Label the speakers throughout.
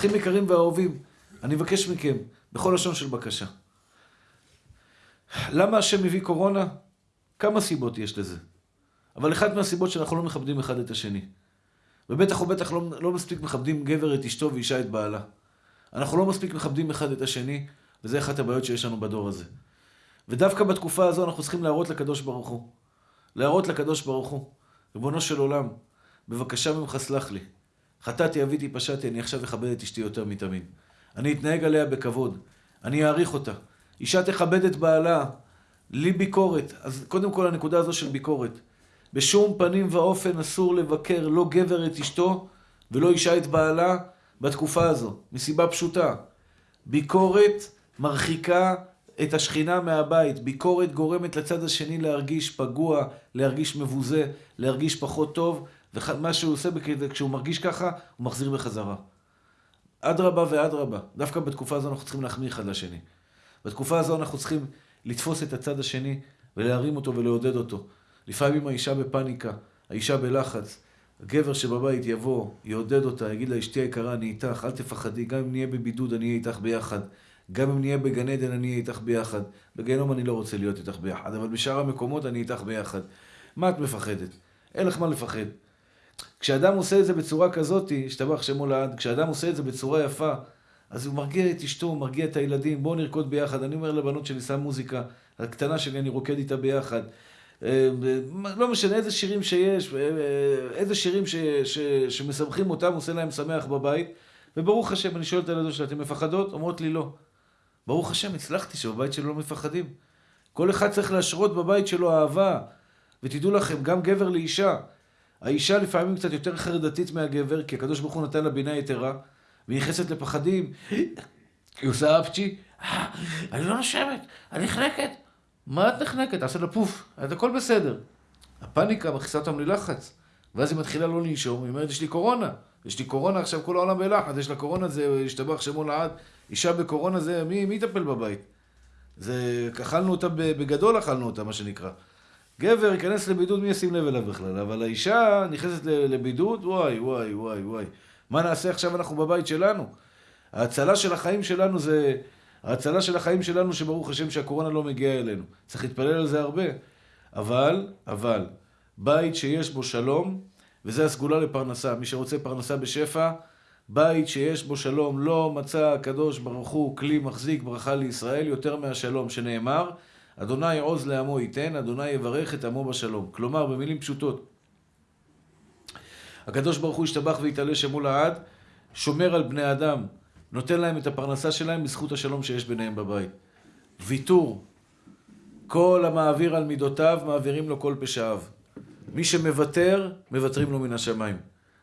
Speaker 1: אחים יקרים ואהובים, אני מבקש מכם, בכל לשון של בקשה. למה השם מביא קורונה? כמה סיבות יש לזה. אבל אחת מהסיבות שאנחנו לא מכבדים אחד את השני. ובטח ובטח לא, לא מספיק מכבדים גבר את אשתו ואישה את בעלה. אנחנו לא מספיק מכבדים אחד את השני, וזה אחת הבעיות שיש לנו בדור הזה. ודווקא בתקופה הזו אנחנו צריכים להראות לקדוש ברוך הוא. להראות לקדוש ברוך הוא. ריבונו של עולם, בבקשה ממך סלח לי. חטאתי, אביתי, פשעתי, אני עכשיו אכבד את אשתי יותר מתמיד. אני אתנהג עליה בכבוד. אני אעריך אותה. אישה תכבד את בעלה. לי ביקורת. אז קודם כל הנקודה הזו של ביקורת. בשום פנים ואופן אסור לבקר לא גבר את אשתו ולא אישה את בעלה בתקופה הזו, מסיבה פשוטה. ביקורת מרחיקה את השכינה מהבית. ביקורת גורמת לצד השני להרגיש פגוע, להרגיש מבוזה, להרגיש פחות טוב, ומה שהוא עושה כשהוא מרגיש ככה, הוא מחזיר בחזרה. אדרבה ואדרבה. דווקא בתקופה הזו אנחנו צריכים להחמיא אחד לשני. בתקופה הזו אנחנו צריכים לתפוס את הצד השני ולהרים אותו ולעודד אותו. לפעמים האישה בפניקה, האישה בלחץ. הגבר שבבית יבוא, יעודד אותה, יגיד לה, אשתי היקרה, אני איתך, אל תפחדי, גם אם נהיה בבידוד, אני אהיה איתך ביחד. גם אם נהיה בגן עדן, אני אהיה איתך ביחד. בגיהנום אני לא רוצה להיות איתך ביחד, אבל בשאר המקומות אני איתך ביחד. מה את מפחדת? אין לך מה לפחד. כשאדם עושה את זה בצורה כזאת, השתבח שמו לעד, כשאדם עושה את זה בצורה יפה, אז הוא מרגיע את אשתו, הוא מרגיע את הילדים, בואו נרקוד ביחד. אני אומר לבנות שלי, שם מוזיקה, הקטנה שלי, אני רוקד איתה ביחד. אה, לא משנה איזה שירים שיש, אה, איזה שירים ש, ש, שמשמחים אותם, עושה להם שמח בבית. וברוך השם, אני שואל את הילדות שלה, אתן מפחדות? אומרות לי לא. ברוך השם, הצלחתי שבבית שלו לא מפחדים. כל אחד צריך להשרות בבית שלו אהבה. ותדעו לכם, גם גבר לאישה. האישה לפעמים קצת יותר חרדתית מהגבר, כי הקדוש ברוך הוא נתן לה בינה יתרה, והיא נכנסת לפחדים. היא עושה אפצ'י, אה, אני לא נושמת, אני נחנקת. מה את נחנקת? תעשה לה פוף, את הכל בסדר. הפאניקה מכניסה אותם ללחץ, ואז היא מתחילה לא לנשום, היא אומרת, יש לי קורונה. יש לי קורונה, עכשיו כל העולם בלחץ, יש לה קורונה, זה השתבח שמו לעד. אישה בקורונה זה, מי יטפל בבית? זה, אכלנו אותה, בגדול אכלנו אותה, מה שנקרא. גבר ייכנס לבידוד, מי ישים לב אליו בכלל? אבל האישה נכנסת לבידוד, וואי, וואי, וואי, וואי. מה נעשה עכשיו אנחנו בבית שלנו? ההצלה של החיים שלנו זה... ההצלה של החיים שלנו, שברוך השם שהקורונה לא מגיעה אלינו. צריך להתפלל על זה הרבה. אבל, אבל, בית שיש בו שלום, וזה הסגולה לפרנסה. מי שרוצה פרנסה בשפע, בית שיש בו שלום, לא מצא הקדוש ברוך הוא כלי מחזיק ברכה לישראל יותר מהשלום, שנאמר, אדוני עוז לעמו ייתן, אדוני יברך את עמו בשלום. כלומר, במילים פשוטות, הקדוש ברוך הוא ישתבח ויתעלה שמו לעד, שומר על בני אדם, נותן להם את הפרנסה שלהם בזכות השלום שיש ביניהם בבית. ויתור, כל המעביר על מידותיו, מעבירים לו כל פשעיו. מי שמוותר, מוותרים לו מן השמיים.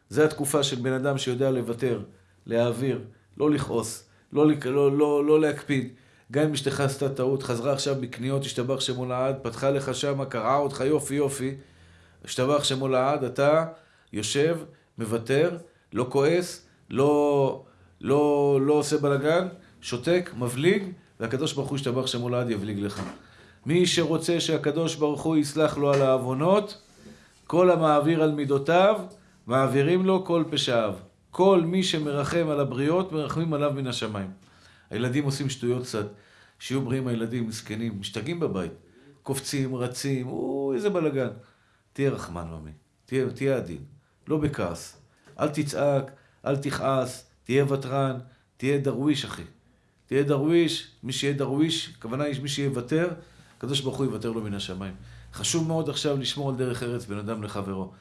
Speaker 1: זה התקופה של בן אדם שיודע לוותר, להעביר, לא לכעוס, לא, לא, לא, לא להקפיד. גם אם אשתך עשתה טעות, חזרה עכשיו בקניות, השתבח שמו לעד, פתחה לך שמה, קרעה אותך יופי יופי, השתבח שמו לעד, אתה יושב, מוותר, לא כועס, לא, לא, לא עושה בלאגן, שותק, מבליג, והקדוש ברוך הוא השתבח שמו לעד יבליג לך. מי שרוצה שהקדוש ברוך הוא יסלח לו על העוונות, כל המעביר על מידותיו, מעבירים לו כל פשעיו. כל מי שמרחם על הבריות, מרחמים עליו מן השמיים. הילדים עושים שטויות קצת. שיהיו בריאים הילדים, מסכנים, משתגעים בבית. קופצים, רצים, או, איזה בלאגן. תהיה רחמן, ממי. תהיה, תהיה עדין. לא בכעס. אל תצעק, אל תכעס, תהיה ותרן, תהיה דרוויש, אחי. תהיה דרוויש, מי שיהיה דרוויש, הכוונה היא מי שיוותר, הקדוש ברוך הוא יוותר לו מן השמיים. חשוב מאוד עכשיו לשמור על דרך ארץ בין אדם לחברו.